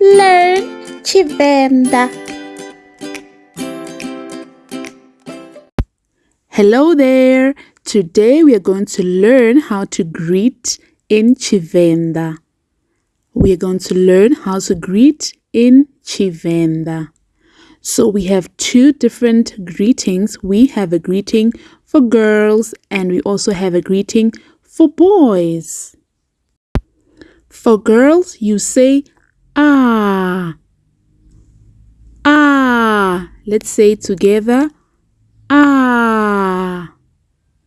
learn Tshivenda. Hello there. Today we are going to learn how to greet in Tshivenda. We are going to learn how to greet in Tshivenda. So we have two different greetings. We have a greeting for girls and we also have a greeting for boys. For girls, you say ah. Ah. Let's say together ah.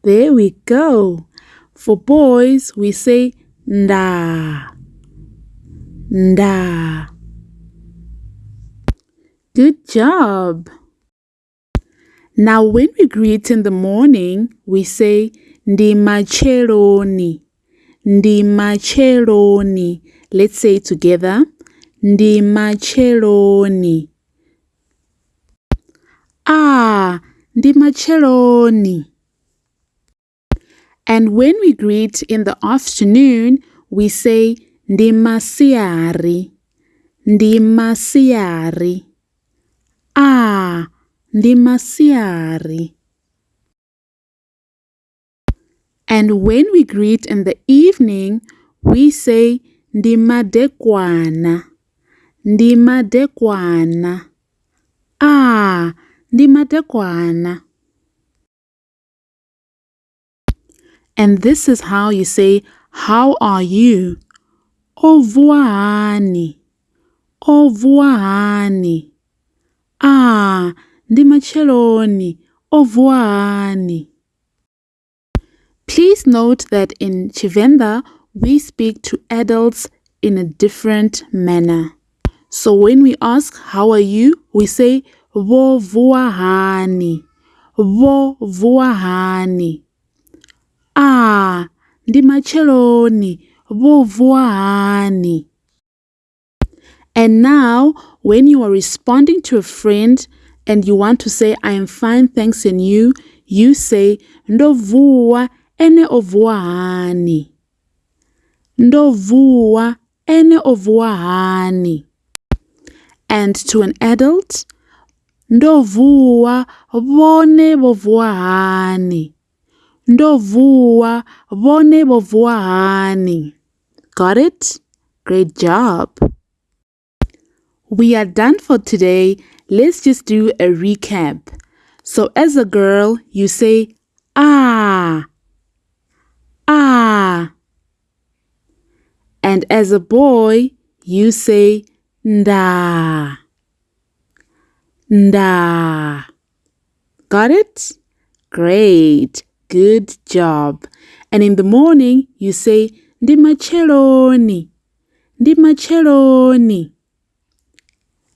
There we go. For boys, we say nda. Nda. Good job. Now, when we greet in the morning, we say ndi macheloni. Ndi macheloni. Let's say together. Ndi macheloni. Ah, ndi macheloni. And when we greet in the afternoon, we say ndi masiari. Ndi masiari. Ah, ndi masiari. And when we greet in the evening, we say ndi madekwana. Ndi madekwana. Ah, ndi madekwana. And this is how you say, How are you? Ovuahani. Ovuahani. Ah, ndi macheloni. Ovuahani. Please note that in Tshivenda, we speak to adults in a different manner. So when we ask, How are you? we say, vo vuahani. Vovuahani. Vovuahani. Ah, ndi macheloni. Vovuahani. And now, when you are responding to a friend and you want to say, I am fine, thanks, and you, you say, Ndovuwa ene ovuahani. Ndovuwa ene ovuahani. And to an adult, Ndovuwa vone vovuahani. Ndovuwa vone vovuahani. Got it? Great job. We are done for today. Let's just do a recap. So as a girl, you say ah, ah. And as a boy, you say nda, nda. Got it? Great. Good job. And in the morning, you say ndi macheloni, ndi macheloni.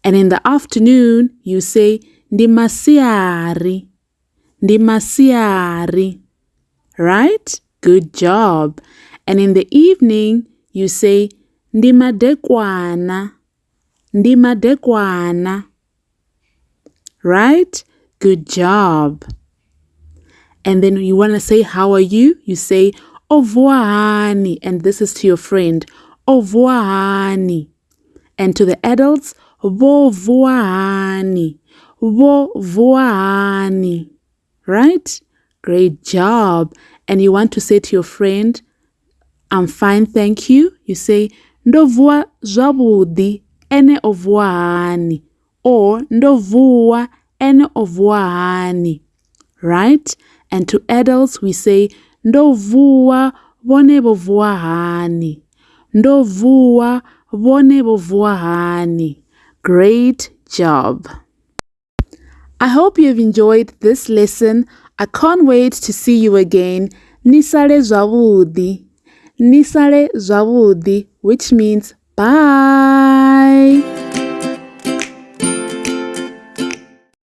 And in the afternoon, you say ndi masiari. Right? Good job. And in the evening, you say ndi madekwana, ndi madekwana. Right? Good job. And then you want to say, How are you? You say, Ovuahani. And this is to your friend, Ovuahani. And to the adults, Vovuahani. Vovuahani. Right? Great job. And you want to say to your friend, I'm fine, thank you. You say, Ndovua zwavudi ene ovuahani. Or Ndovua ene ovuahani. Right? And to adults, we say, Ndovua vone vovuahani. Ndovua vone vovuahani. Great job. I hope you have enjoyed this lesson. I can't wait to see you again. Nisale zwavudi. Nisale zwavudi, which means bye.